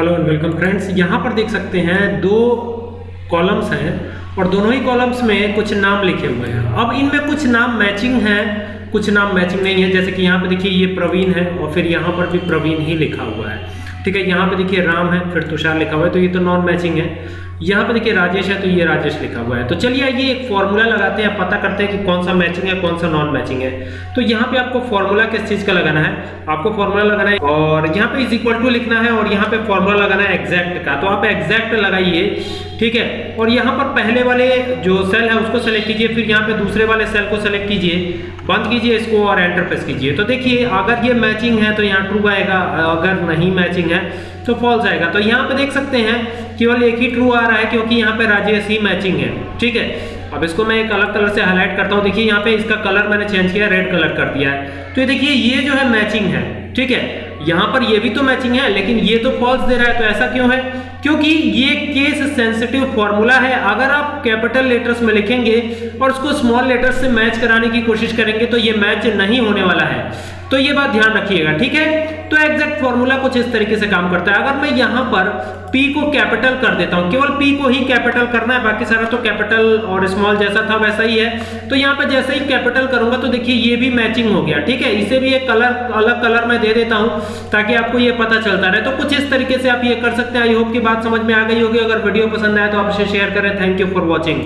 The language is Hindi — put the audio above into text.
हेलो एंड वेलकम फ्रेंड्स यहाँ पर देख सकते हैं दो कॉलम्स हैं और दोनों ही कॉलम्स में कुछ नाम लिखे हुए हैं। अब इनमें कुछ नाम मैचिंग हैं, कुछ नाम मैचिंग नहीं है। जैसे कि यहाँ पे देखिए ये प्रवीण है और फिर यहाँ पर भी प्रवीण ही लिखा हुआ है। ठीक है, यहाँ पर देखिए राम है, फिर तुषार लिखा हुआ है। तो ये तो नॉन मैचिंग है। यहाँ पे देखिए राजेश है तो ये राजेश लिखा हुआ है। तो चलिए आइए एक फॉर्मूला लगाते हैं पता करते हैं कि कौन सा मैचिंग है, कौन सा नॉन मैचिंग है। तो यहाँ पे आपको फॉर्मूला किस चीज़ का लगाना है? आपको फॉर्मूला लगाना है और यहाँ पे इज़ इक्वल टू लिखना है और यहाँ पे फॉर्मूला लगाना है एग्जैक्ट का। तो आप एग्जैक्ट लगाइए, ठीक है? और यहाँ पर पहले वाले जो सेल है, उसको सेलेक्ट कीजिए, फिर यहाँ पे दूसरे वाले सेल को सेलेक्ट कीजिए, बंद कीजिए इसको और एंटर प्रेस कीजिए। तो देखिए, अगर ये मैचिंग है तो यहाँ ट्रू आएगा, अगर नहीं मैचिंग है तो फॉल्स आएगा। तो यहाँ पे देख सकते हैं केवल एक ही ट्रू आ रहा है क्योंकि यहाँ पे राजेश ही मैचिंग है। ठीक है? अब इसको मैं एक अलग कलर से हाईलाइट करता हूँ। देखिए, यहाँ पे इसका कलर मैंने चेंज किया रेड कलर कर दिया है। तो ये देखिए, ये जो है मैचिंग है। ठीक है? यहाँ पर ये भी तो मैचिंग है, लेकिन ये तो फॉल्स दे रहा है तो ऐसा क्यों है? क्योंकि ये केस सेंसिटिव फॉर्मूला है। अगर आप कैपिटल लेटर्स में लिखेंगे और उसको स्मॉल लेटर्स से मैच कराने की कोशिश करेंगे तो ये मैच नहीं होने वाला है। तो ये बात ध्यान रखिएगा, ठीक है? तो एग्जैक्ट फॉर्मूला कुछ इस तरीके से काम करता है। अगर मैं यहाँ पर P को कैपिटल कर देता हूँ, केवल P को ही कैपिटल करना है, बाकी सारा तो कैपिटल और स्मॉल जैसा था वैसा ही है। तो यहाँ पे जैसे ही कैपिटल करूँगा तो देखिए ये भी मैचिंग हो गया, ठीक है? इसे भी एक कलर अलग कलर में दे देता हूँ, ताकि आपको ये पता चलता रहे। तो कुछ इस तरीके से आप ये कर सकते हैं। आई होप की बात समझ में आ गई होगी। अगर वीडियो पसंद आए तो आप इसे शेयर करें। Thank you for watching